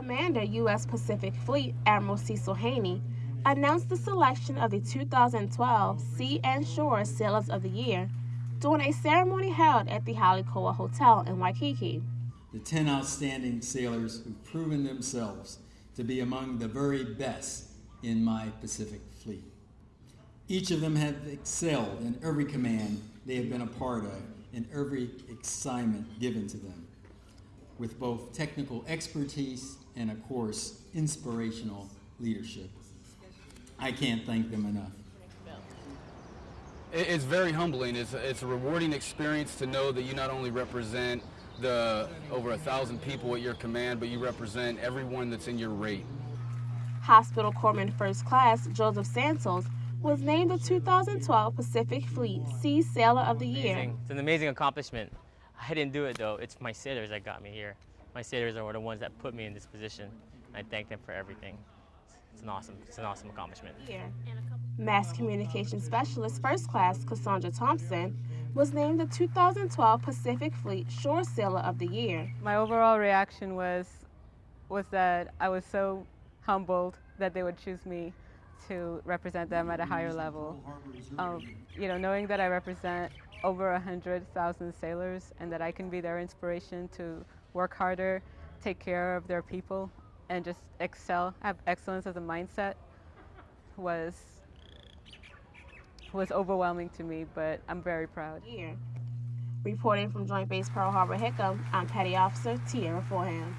Commander, U.S. Pacific Fleet, Admiral Cecil Haney, announced the selection of the 2012 Sea and Shore Sailors of the Year during a ceremony held at the Hale Koa Hotel in Waikiki. The 10 outstanding sailors who've proven themselves to be among the very best in my Pacific Fleet. Each of them have excelled in every command they have been a part of and every assignment given to them, with both technical expertise and, of course, inspirational leadership. I can't thank them enough. It's very humbling. It's a, it's a rewarding experience to know that you not only represent the over a thousand people at your command, but you represent everyone that's in your rate. Hospital Corpsman First Class Joseph Santos was named the 2012 Pacific Fleet Sea Sailor of the Year. Amazing. It's an amazing accomplishment. I didn't do it though. It's my sailors that got me here. My sailors are the ones that put me in this position. I thank them for everything. It's an awesome, it's an awesome accomplishment. Year. Mass Communication Specialist First Class Cassandra Thompson was named the 2012 Pacific Fleet Shore Sailor of the Year. My overall reaction was was that I was so humbled that they would choose me to represent them at a higher level. Um, you know, knowing that I represent over 100,000 sailors and that I can be their inspiration to work harder, take care of their people, and just excel, have excellence as a mindset was was overwhelming to me, but I'm very proud. Year. Reporting from Joint Base Pearl Harbor Hickam, I'm Petty Officer Tierra Forehand.